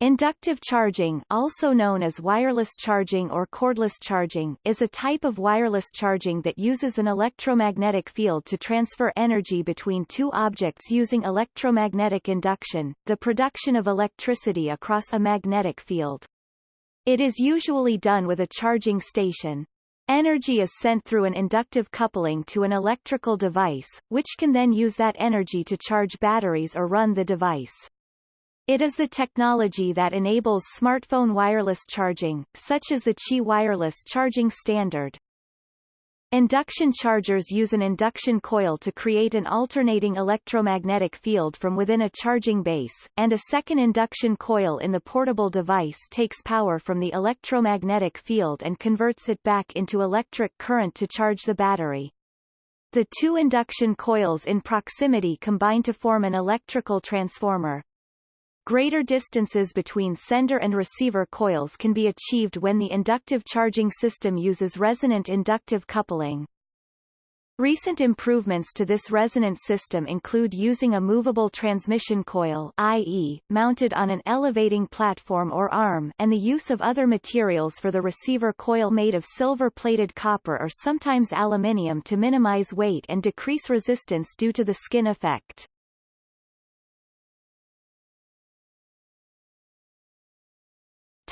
Inductive charging also known as wireless charging or cordless charging is a type of wireless charging that uses an electromagnetic field to transfer energy between two objects using electromagnetic induction, the production of electricity across a magnetic field. It is usually done with a charging station. Energy is sent through an inductive coupling to an electrical device, which can then use that energy to charge batteries or run the device. It is the technology that enables smartphone wireless charging, such as the Qi wireless charging standard. Induction chargers use an induction coil to create an alternating electromagnetic field from within a charging base, and a second induction coil in the portable device takes power from the electromagnetic field and converts it back into electric current to charge the battery. The two induction coils in proximity combine to form an electrical transformer. Greater distances between sender and receiver coils can be achieved when the inductive charging system uses resonant inductive coupling. Recent improvements to this resonant system include using a movable transmission coil i.e., mounted on an elevating platform or arm and the use of other materials for the receiver coil made of silver-plated copper or sometimes aluminium to minimize weight and decrease resistance due to the skin effect.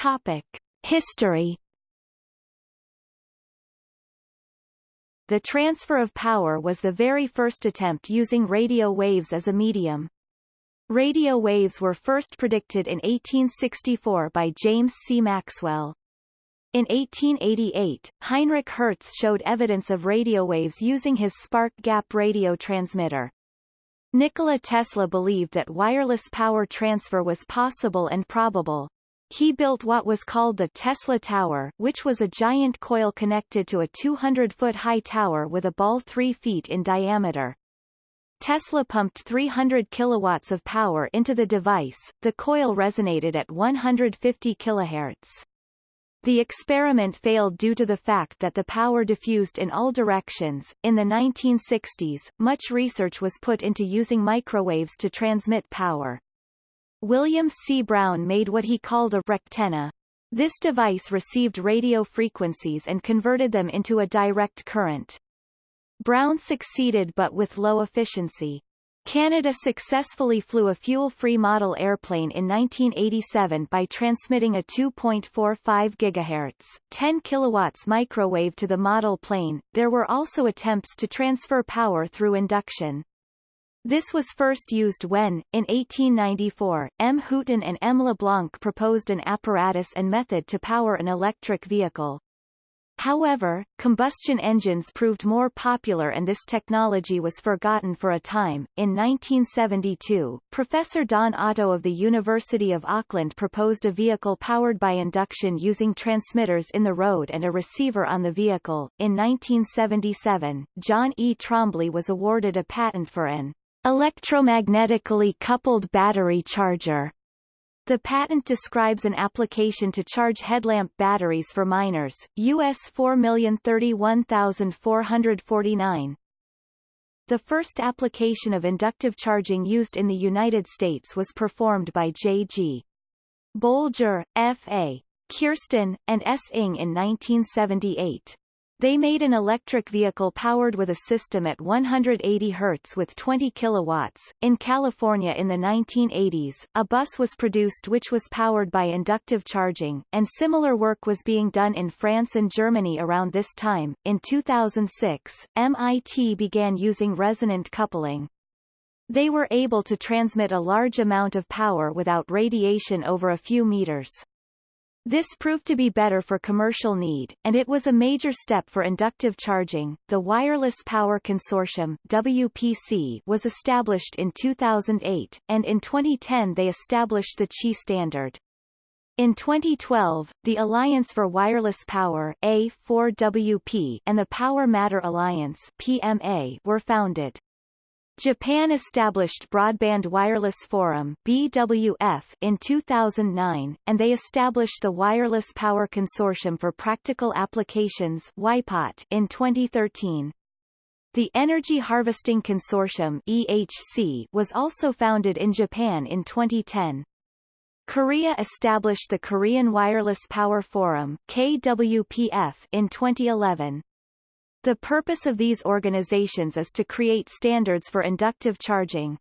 Topic. History The transfer of power was the very first attempt using radio waves as a medium. Radio waves were first predicted in 1864 by James C. Maxwell. In 1888, Heinrich Hertz showed evidence of radio waves using his spark gap radio transmitter. Nikola Tesla believed that wireless power transfer was possible and probable. He built what was called the Tesla Tower, which was a giant coil connected to a 200-foot-high tower with a ball 3 feet in diameter. Tesla pumped 300 kilowatts of power into the device. The coil resonated at 150 kHz. The experiment failed due to the fact that the power diffused in all directions. In the 1960s, much research was put into using microwaves to transmit power. William C. Brown made what he called a rectenna. This device received radio frequencies and converted them into a direct current. Brown succeeded but with low efficiency. Canada successfully flew a fuel-free model airplane in 1987 by transmitting a 2.45 GHz, 10 kilowatts microwave to the model plane. There were also attempts to transfer power through induction. This was first used when, in 1894, M. Houghton and M. LeBlanc proposed an apparatus and method to power an electric vehicle. However, combustion engines proved more popular and this technology was forgotten for a time. In 1972, Professor Don Otto of the University of Auckland proposed a vehicle powered by induction using transmitters in the road and a receiver on the vehicle. In 1977, John E. Trombley was awarded a patent for an Electromagnetically coupled battery charger. The patent describes an application to charge headlamp batteries for miners, US 4031449. The first application of inductive charging used in the United States was performed by J.G. Bolger, F.A. Kirsten, and S. Ing in 1978. They made an electric vehicle powered with a system at 180 Hz with 20 kilowatts. In California in the 1980s, a bus was produced which was powered by inductive charging, and similar work was being done in France and Germany around this time. In 2006, MIT began using resonant coupling. They were able to transmit a large amount of power without radiation over a few meters. This proved to be better for commercial need, and it was a major step for inductive charging. The Wireless Power Consortium WPC was established in 2008, and in 2010 they established the Qi standard. In 2012, the Alliance for Wireless Power A4WP and the Power Matter Alliance PMA were founded. Japan established Broadband Wireless Forum BWF in 2009, and they established the Wireless Power Consortium for Practical Applications WIPOT in 2013. The Energy Harvesting Consortium EHC was also founded in Japan in 2010. Korea established the Korean Wireless Power Forum KWPF in 2011. The purpose of these organizations is to create standards for inductive charging.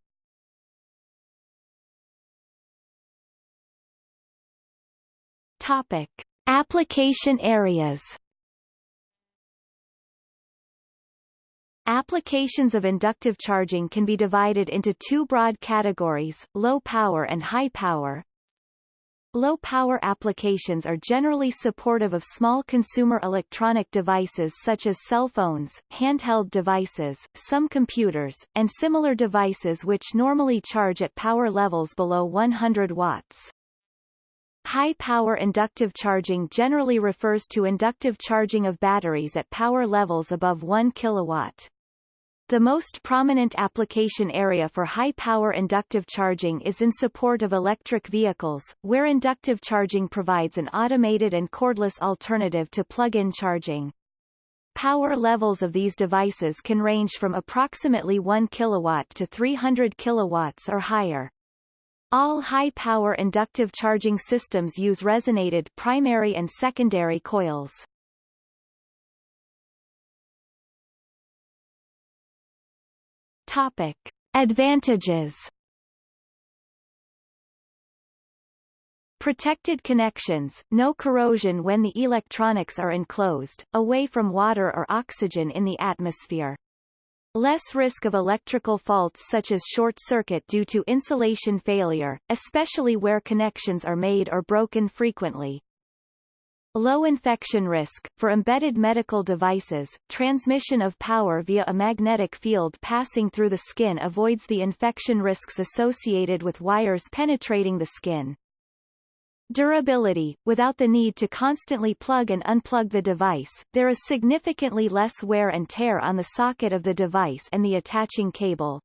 Topic. Application areas Applications of inductive charging can be divided into two broad categories, low power and high power. Low-power applications are generally supportive of small consumer electronic devices such as cell phones, handheld devices, some computers, and similar devices which normally charge at power levels below 100 watts. High-power inductive charging generally refers to inductive charging of batteries at power levels above 1 kilowatt. The most prominent application area for high-power inductive charging is in support of electric vehicles, where inductive charging provides an automated and cordless alternative to plug-in charging. Power levels of these devices can range from approximately 1 kilowatt to 300 kilowatts or higher. All high-power inductive charging systems use resonated primary and secondary coils. Topic. Advantages Protected connections, no corrosion when the electronics are enclosed, away from water or oxygen in the atmosphere. Less risk of electrical faults such as short circuit due to insulation failure, especially where connections are made or broken frequently. Low infection risk. For embedded medical devices, transmission of power via a magnetic field passing through the skin avoids the infection risks associated with wires penetrating the skin. Durability. Without the need to constantly plug and unplug the device, there is significantly less wear and tear on the socket of the device and the attaching cable.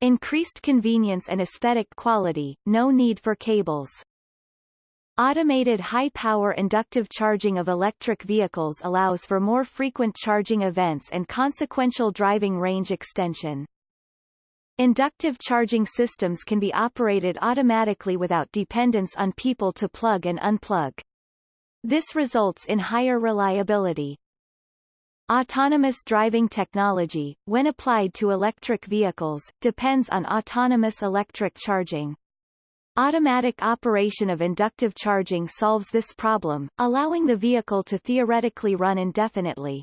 Increased convenience and aesthetic quality, no need for cables. Automated high-power inductive charging of electric vehicles allows for more frequent charging events and consequential driving range extension. Inductive charging systems can be operated automatically without dependence on people to plug and unplug. This results in higher reliability. Autonomous driving technology, when applied to electric vehicles, depends on autonomous electric charging. Automatic operation of inductive charging solves this problem, allowing the vehicle to theoretically run indefinitely.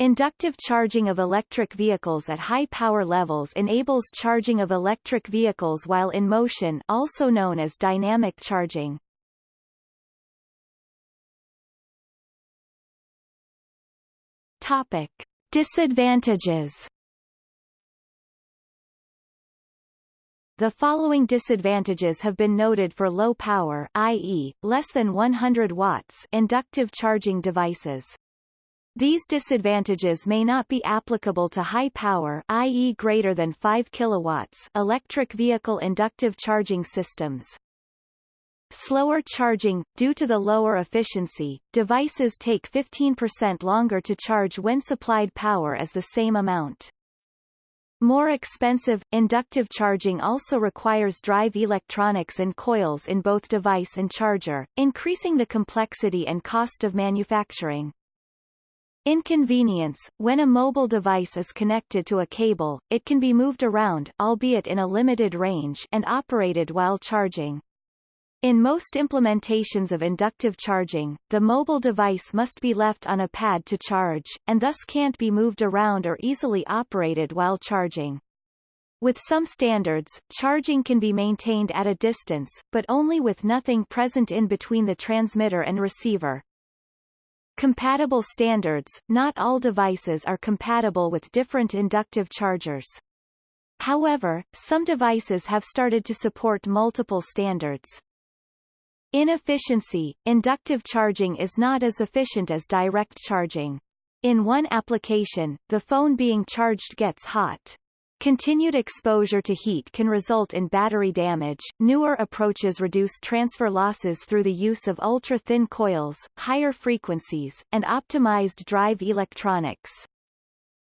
Inductive charging of electric vehicles at high power levels enables charging of electric vehicles while in motion also known as dynamic charging. Topic. Disadvantages The following disadvantages have been noted for low power i.e., less than 100 watts inductive charging devices. These disadvantages may not be applicable to high power i.e. greater than 5 kilowatts electric vehicle inductive charging systems. Slower charging due to the lower efficiency, devices take 15% longer to charge when supplied power is the same amount. More expensive, inductive charging also requires drive electronics and coils in both device and charger, increasing the complexity and cost of manufacturing. Inconvenience When a mobile device is connected to a cable, it can be moved around albeit in a limited range and operated while charging. In most implementations of inductive charging, the mobile device must be left on a pad to charge, and thus can't be moved around or easily operated while charging. With some standards, charging can be maintained at a distance, but only with nothing present in between the transmitter and receiver. Compatible standards Not all devices are compatible with different inductive chargers. However, some devices have started to support multiple standards. Inefficiency – Inductive charging is not as efficient as direct charging. In one application, the phone being charged gets hot. Continued exposure to heat can result in battery damage. Newer approaches reduce transfer losses through the use of ultra-thin coils, higher frequencies, and optimized drive electronics.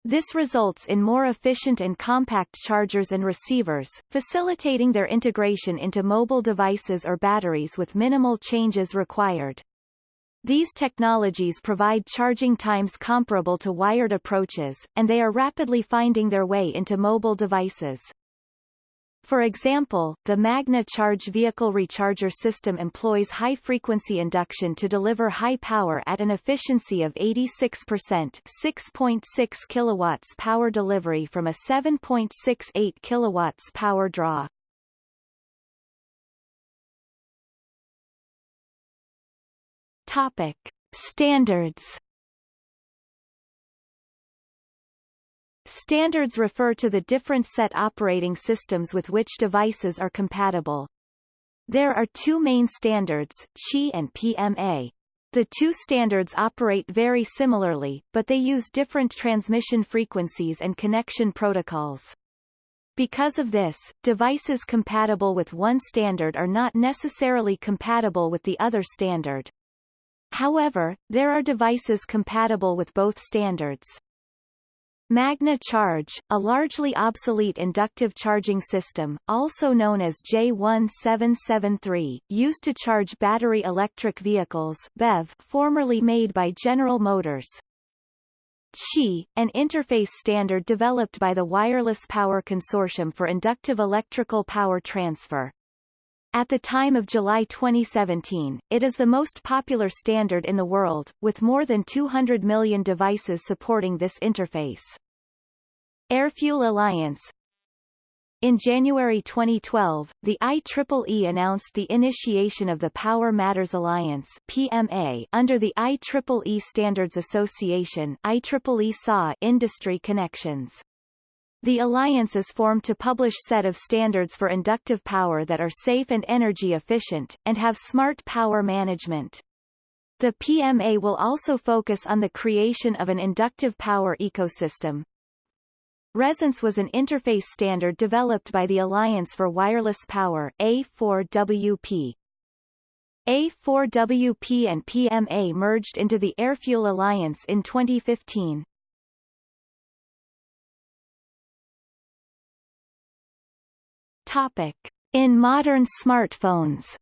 This results in more efficient and compact chargers and receivers, facilitating their integration into mobile devices or batteries with minimal changes required. These technologies provide charging times comparable to wired approaches, and they are rapidly finding their way into mobile devices. For example, the Magne Charge vehicle recharger system employs high-frequency induction to deliver high power at an efficiency of 86% 6.6 kilowatts power delivery from a 7.68 kilowatts power draw. Topic. Standards Standards refer to the different set operating systems with which devices are compatible. There are two main standards, Qi and PMA. The two standards operate very similarly, but they use different transmission frequencies and connection protocols. Because of this, devices compatible with one standard are not necessarily compatible with the other standard. However, there are devices compatible with both standards. Magne Charge, a largely obsolete inductive charging system, also known as J1773, used to charge battery electric vehicles BEV, formerly made by General Motors. Qi, an interface standard developed by the Wireless Power Consortium for Inductive Electrical Power Transfer. At the time of July 2017, it is the most popular standard in the world, with more than 200 million devices supporting this interface. Airfuel Alliance In January 2012, the IEEE announced the initiation of the Power Matters Alliance PMA under the IEEE Standards Association IEEE SAW Industry Connections. The alliance is formed to publish set of standards for inductive power that are safe and energy efficient, and have smart power management. The PMA will also focus on the creation of an inductive power ecosystem. Resonance was an interface standard developed by the Alliance for Wireless Power A4WP. A4WP and PMA merged into the Airfuel Alliance in 2015. Topic. In modern smartphones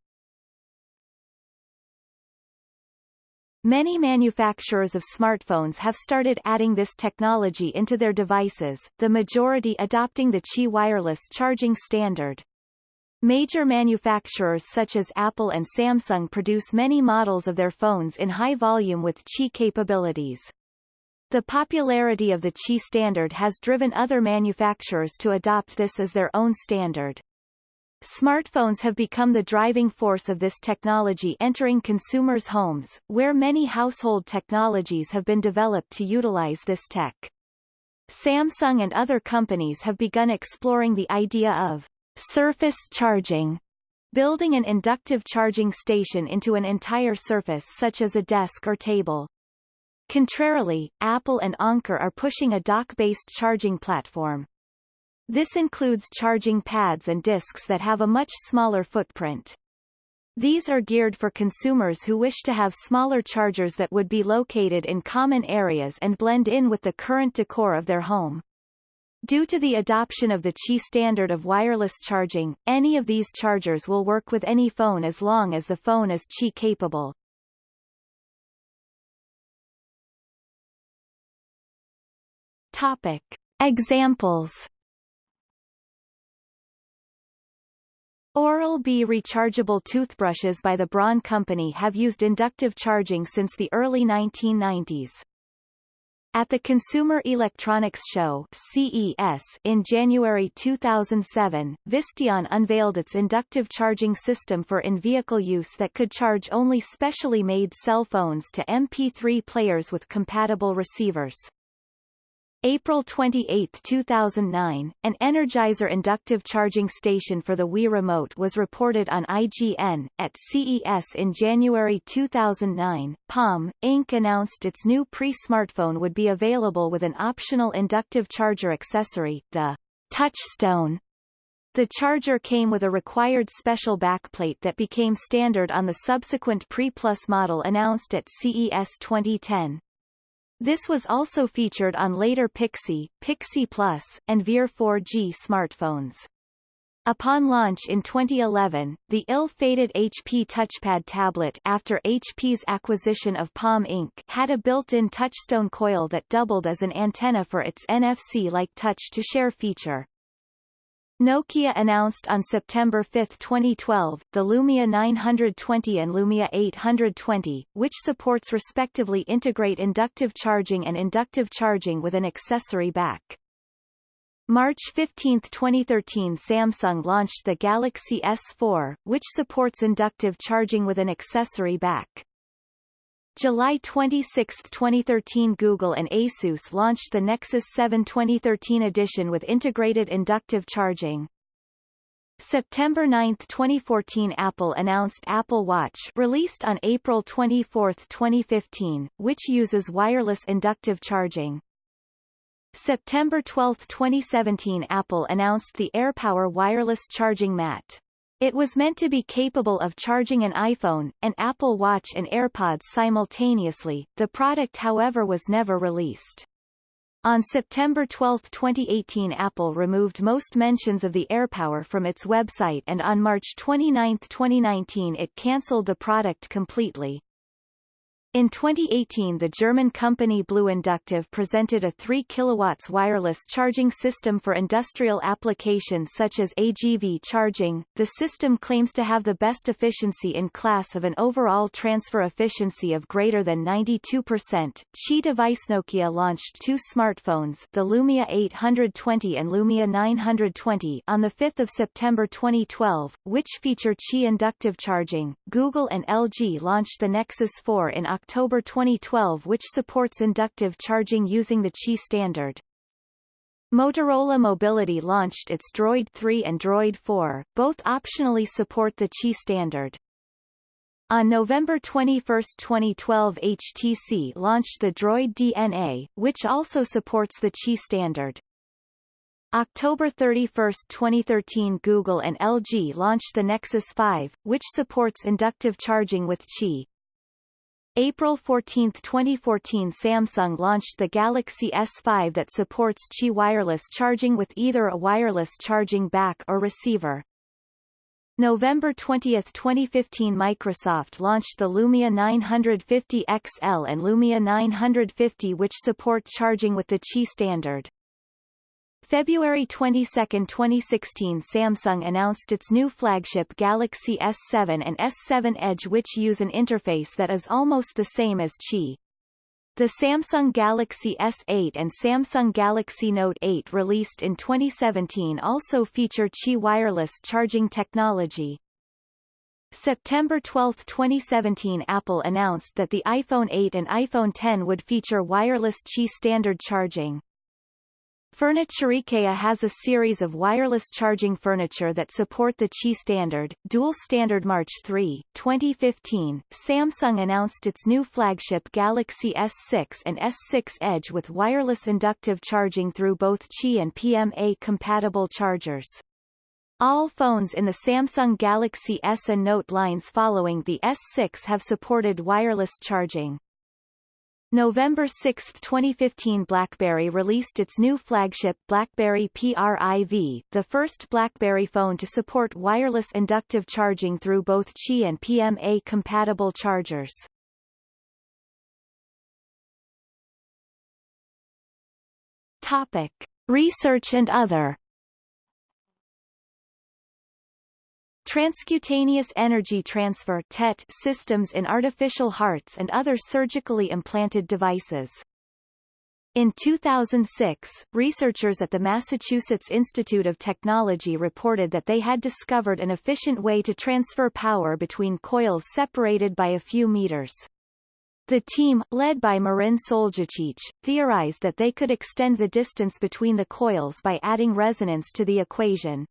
Many manufacturers of smartphones have started adding this technology into their devices, the majority adopting the Qi wireless charging standard. Major manufacturers such as Apple and Samsung produce many models of their phones in high volume with Qi capabilities. The popularity of the Qi standard has driven other manufacturers to adopt this as their own standard. Smartphones have become the driving force of this technology entering consumers' homes, where many household technologies have been developed to utilize this tech. Samsung and other companies have begun exploring the idea of surface charging, building an inductive charging station into an entire surface such as a desk or table. Contrarily, Apple and Anker are pushing a dock-based charging platform. This includes charging pads and disks that have a much smaller footprint. These are geared for consumers who wish to have smaller chargers that would be located in common areas and blend in with the current decor of their home. Due to the adoption of the Qi standard of wireless charging, any of these chargers will work with any phone as long as the phone is Qi capable. Topic. Examples Oral-B rechargeable toothbrushes by the Braun Company have used inductive charging since the early 1990s. At the Consumer Electronics Show CES in January 2007, Visteon unveiled its inductive charging system for in-vehicle use that could charge only specially made cell phones to MP3 players with compatible receivers. April 28, 2009, an Energizer inductive charging station for the Wii Remote was reported on IGN. At CES in January 2009, Palm, Inc. announced its new pre-smartphone would be available with an optional inductive charger accessory, the Touchstone. The charger came with a required special backplate that became standard on the subsequent Pre Plus model announced at CES 2010. This was also featured on later Pixi, Pixi Plus, and Veer 4G smartphones. Upon launch in 2011, the ill-fated HP touchpad tablet after HP's acquisition of Palm Inc. had a built-in touchstone coil that doubled as an antenna for its NFC-like touch-to-share feature. Nokia announced on September 5, 2012, the Lumia 920 and Lumia 820, which supports respectively integrate inductive charging and inductive charging with an accessory back. March 15, 2013 Samsung launched the Galaxy S4, which supports inductive charging with an accessory back. July 26, 2013 Google and Asus launched the Nexus 7 2013 edition with integrated inductive charging. September 9, 2014 Apple announced Apple Watch released on April 24, 2015, which uses wireless inductive charging. September 12, 2017 Apple announced the AirPower wireless charging mat. It was meant to be capable of charging an iPhone, an Apple Watch and AirPods simultaneously, the product however was never released. On September 12, 2018 Apple removed most mentions of the AirPower from its website and on March 29, 2019 it cancelled the product completely. In 2018 the German company Blue Inductive presented a 3 kW wireless charging system for industrial applications such as AGV charging. The system claims to have the best efficiency in class of an overall transfer efficiency of greater than 92%. Qi device Nokia launched two smartphones the Lumia 820 and Lumia 920 on the 5th of September 2012, which feature Qi inductive charging. Google and LG launched the Nexus 4 in October October 2012 which supports inductive charging using the Qi standard. Motorola Mobility launched its Droid 3 and Droid 4, both optionally support the Qi standard. On November 21, 2012 HTC launched the Droid DNA, which also supports the Qi standard. October 31, 2013 Google and LG launched the Nexus 5, which supports inductive charging with Qi. April 14, 2014 Samsung launched the Galaxy S5 that supports Qi wireless charging with either a wireless charging back or receiver. November 20, 2015 Microsoft launched the Lumia 950 XL and Lumia 950 which support charging with the Qi standard. February 22, 2016 Samsung announced its new flagship Galaxy S7 and S7 Edge which use an interface that is almost the same as Qi. The Samsung Galaxy S8 and Samsung Galaxy Note 8 released in 2017 also feature Qi wireless charging technology. September 12, 2017 Apple announced that the iPhone 8 and iPhone 10 would feature wireless Qi standard charging. Furniture IKEA has a series of wireless charging furniture that support the Qi standard. Dual standard March 3, 2015, Samsung announced its new flagship Galaxy S6 and S6 Edge with wireless inductive charging through both Qi and PMA compatible chargers. All phones in the Samsung Galaxy S and Note lines following the S6 have supported wireless charging. November 6, 2015 BlackBerry released its new flagship BlackBerry PRIV, the first BlackBerry phone to support wireless inductive charging through both Qi and PMA-compatible chargers. Topic. Research and other Transcutaneous energy transfer TET systems in artificial hearts and other surgically implanted devices. In 2006, researchers at the Massachusetts Institute of Technology reported that they had discovered an efficient way to transfer power between coils separated by a few meters. The team, led by Marin Soljacic, theorized that they could extend the distance between the coils by adding resonance to the equation.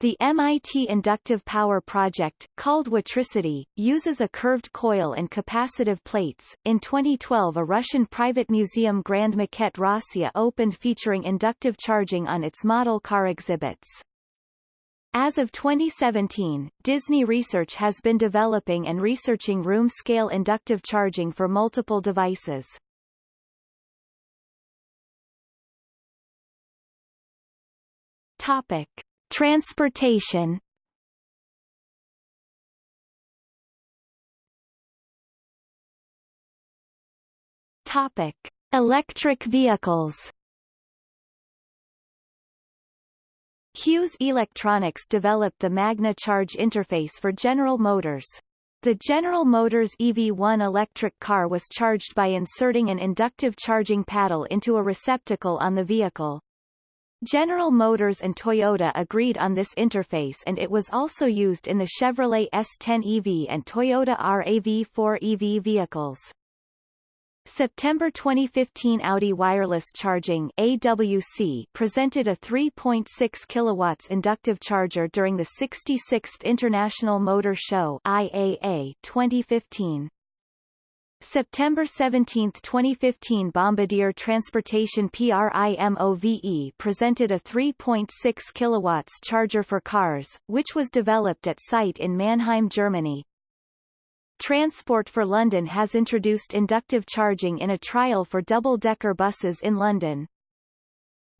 The MIT inductive power project, called WiTricity, uses a curved coil and capacitive plates. In 2012, a Russian private museum Grand Maket Rossiya opened featuring inductive charging on its model car exhibits. As of 2017, Disney Research has been developing and researching room-scale inductive charging for multiple devices. Topic: Transportation. Topic: Electric vehicles. Hughes Electronics developed the Magne Charge interface for General Motors. The General Motors EV1 electric car was charged by inserting an inductive charging paddle into a receptacle on the vehicle. General Motors and Toyota agreed on this interface and it was also used in the Chevrolet S10 EV and Toyota RAV4 EV vehicles. September 2015 Audi Wireless Charging AWC presented a 3.6 kilowatts inductive charger during the 66th International Motor Show IAA 2015. September 17, 2015 Bombardier Transportation PRIMOVE presented a 3.6 kilowatts charger for cars, which was developed at site in Mannheim, Germany. Transport for London has introduced inductive charging in a trial for double-decker buses in London.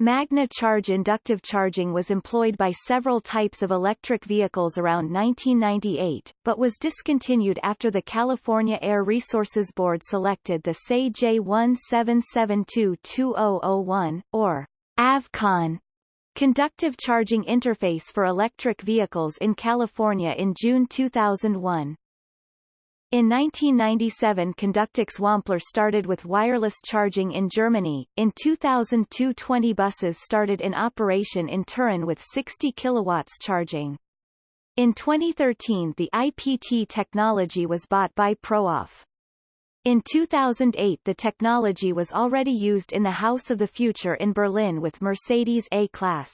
Magne Charge inductive charging was employed by several types of electric vehicles around 1998, but was discontinued after the California Air Resources Board selected the SAE J1772-2001, or AVCON, conductive charging interface for electric vehicles in California in June 2001. In 1997 Conductix Wampler started with wireless charging in Germany. In 2002 20 buses started in operation in Turin with 60 kilowatts charging. In 2013 the IPT technology was bought by Prooff. In 2008 the technology was already used in the House of the Future in Berlin with Mercedes A-Class.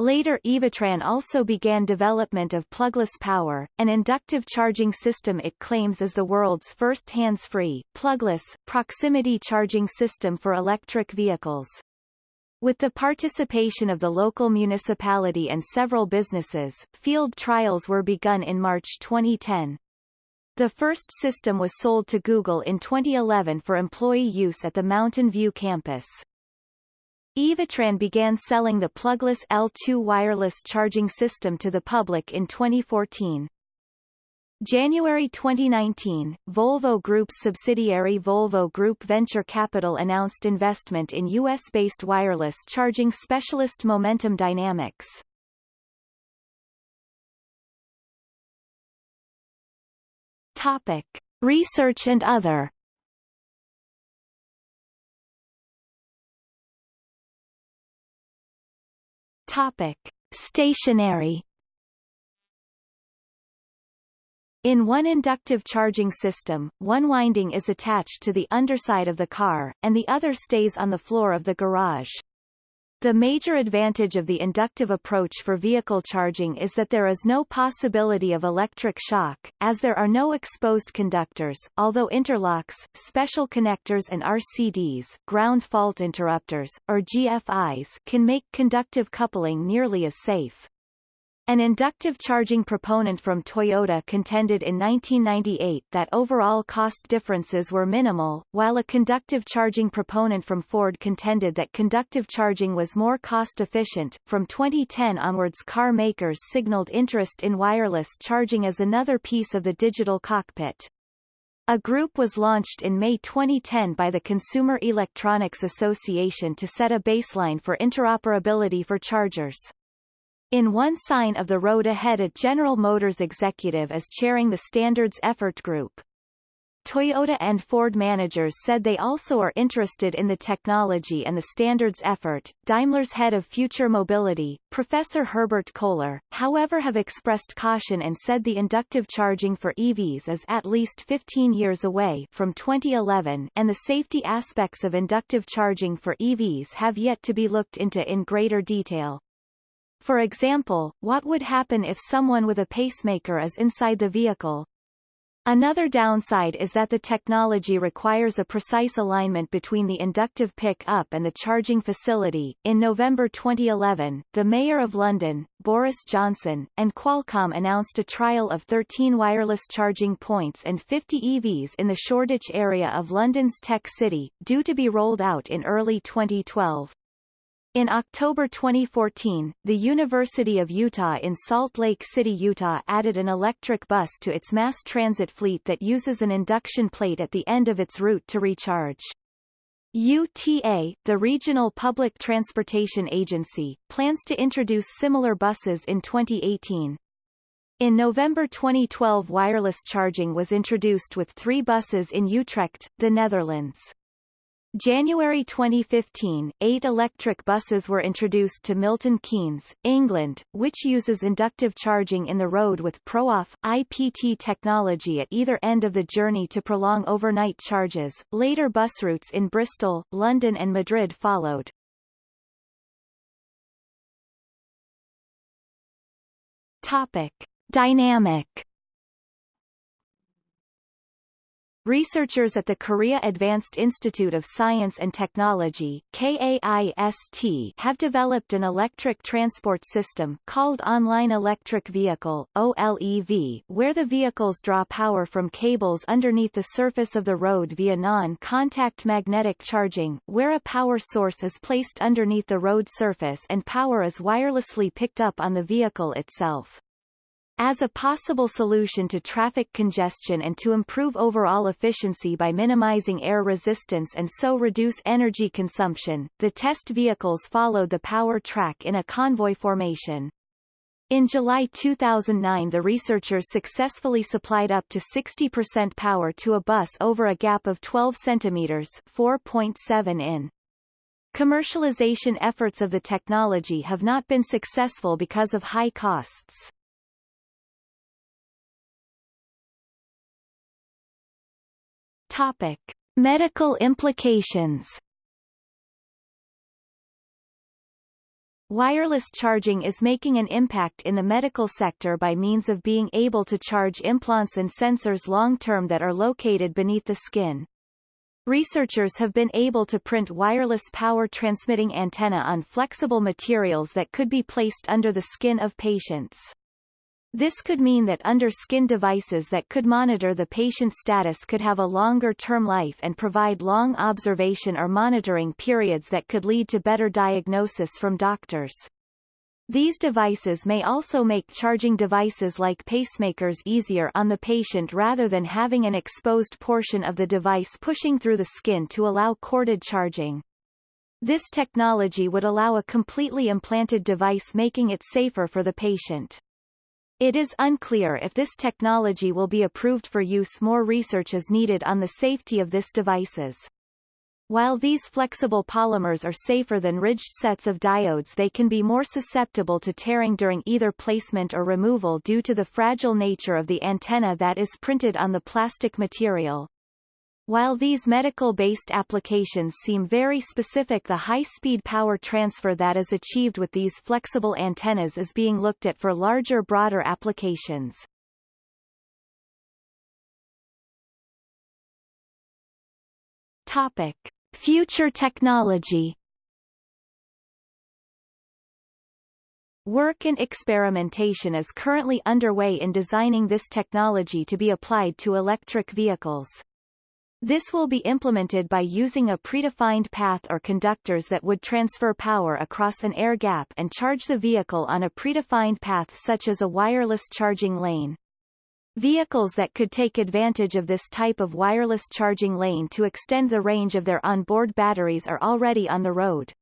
Later Evatran also began development of plugless power, an inductive charging system it claims is the world's first hands-free, plugless, proximity charging system for electric vehicles. With the participation of the local municipality and several businesses, field trials were begun in March 2010. The first system was sold to Google in 2011 for employee use at the Mountain View campus. Evatran began selling the plugless L2 wireless charging system to the public in 2014. January 2019, Volvo Group's subsidiary Volvo Group Venture Capital announced investment in U.S.-based wireless charging specialist Momentum Dynamics. Topic. Research and other Topic: Stationary In one inductive charging system, one winding is attached to the underside of the car, and the other stays on the floor of the garage. The major advantage of the inductive approach for vehicle charging is that there is no possibility of electric shock, as there are no exposed conductors, although interlocks, special connectors and RCDs ground fault interrupters, or GFIs can make conductive coupling nearly as safe. An inductive charging proponent from Toyota contended in 1998 that overall cost differences were minimal, while a conductive charging proponent from Ford contended that conductive charging was more cost-efficient. From 2010 onwards car makers signaled interest in wireless charging as another piece of the digital cockpit. A group was launched in May 2010 by the Consumer Electronics Association to set a baseline for interoperability for chargers. In one sign of the road ahead a General Motors executive is chairing the Standards Effort Group. Toyota and Ford managers said they also are interested in the technology and the standards effort. Daimler's head of future mobility, Professor Herbert Kohler, however have expressed caution and said the inductive charging for EVs is at least 15 years away from 2011 and the safety aspects of inductive charging for EVs have yet to be looked into in greater detail. For example, what would happen if someone with a pacemaker is inside the vehicle? Another downside is that the technology requires a precise alignment between the inductive pick-up and the charging facility. In November 2011, the Mayor of London, Boris Johnson, and Qualcomm announced a trial of 13 wireless charging points and 50 EVs in the Shoreditch area of London's Tech City, due to be rolled out in early 2012. In October 2014, the University of Utah in Salt Lake City, Utah added an electric bus to its mass transit fleet that uses an induction plate at the end of its route to recharge. UTA, the regional public transportation agency, plans to introduce similar buses in 2018. In November 2012 wireless charging was introduced with three buses in Utrecht, the Netherlands. January 2015, eight electric buses were introduced to Milton Keynes, England, which uses inductive charging in the road with ProOff, IPT technology at either end of the journey to prolong overnight charges. Later bus routes in Bristol, London and Madrid followed. Topic. Dynamic Researchers at the Korea Advanced Institute of Science and Technology KAIST have developed an electric transport system called Online Electric Vehicle OLEV, where the vehicles draw power from cables underneath the surface of the road via non-contact magnetic charging, where a power source is placed underneath the road surface and power is wirelessly picked up on the vehicle itself. As a possible solution to traffic congestion and to improve overall efficiency by minimizing air resistance and so reduce energy consumption, the test vehicles followed the power track in a convoy formation. In July 2009 the researchers successfully supplied up to 60% power to a bus over a gap of 12 centimeters 4.7 in. Commercialization efforts of the technology have not been successful because of high costs. Topic: Medical implications. Wireless charging is making an impact in the medical sector by means of being able to charge implants and sensors long-term that are located beneath the skin. Researchers have been able to print wireless power transmitting antenna on flexible materials that could be placed under the skin of patients. This could mean that under-skin devices that could monitor the patient's status could have a longer-term life and provide long observation or monitoring periods that could lead to better diagnosis from doctors. These devices may also make charging devices like pacemakers easier on the patient rather than having an exposed portion of the device pushing through the skin to allow corded charging. This technology would allow a completely implanted device making it safer for the patient. It is unclear if this technology will be approved for use more research is needed on the safety of this devices. While these flexible polymers are safer than ridged sets of diodes they can be more susceptible to tearing during either placement or removal due to the fragile nature of the antenna that is printed on the plastic material. While these medical-based applications seem very specific the high-speed power transfer that is achieved with these flexible antennas is being looked at for larger broader applications. Topic. Future technology Work and experimentation is currently underway in designing this technology to be applied to electric vehicles. This will be implemented by using a predefined path or conductors that would transfer power across an air gap and charge the vehicle on a predefined path such as a wireless charging lane. Vehicles that could take advantage of this type of wireless charging lane to extend the range of their onboard batteries are already on the road.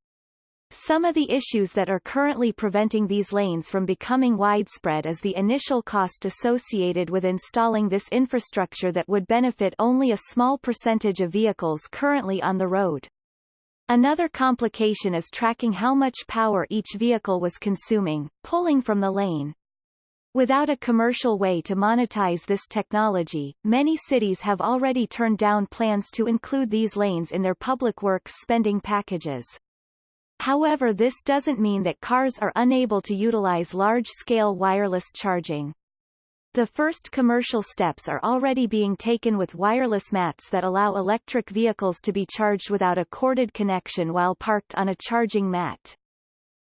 Some of the issues that are currently preventing these lanes from becoming widespread is the initial cost associated with installing this infrastructure that would benefit only a small percentage of vehicles currently on the road. Another complication is tracking how much power each vehicle was consuming, pulling from the lane. Without a commercial way to monetize this technology, many cities have already turned down plans to include these lanes in their public works spending packages. However this doesn't mean that cars are unable to utilize large-scale wireless charging. The first commercial steps are already being taken with wireless mats that allow electric vehicles to be charged without a corded connection while parked on a charging mat.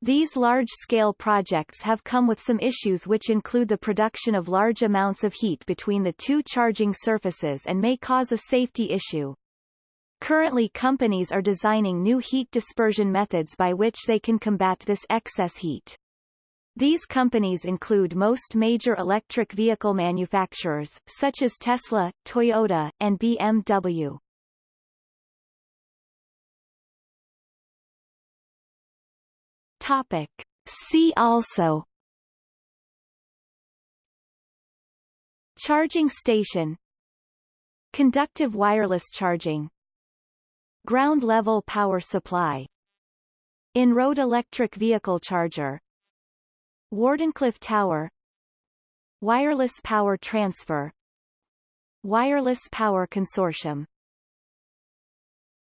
These large-scale projects have come with some issues which include the production of large amounts of heat between the two charging surfaces and may cause a safety issue. Currently companies are designing new heat dispersion methods by which they can combat this excess heat. These companies include most major electric vehicle manufacturers, such as Tesla, Toyota, and BMW. Topic. See also Charging station Conductive wireless charging Ground-level power supply. In-road electric vehicle charger. Wardenclyffe Tower. Wireless power transfer. Wireless power consortium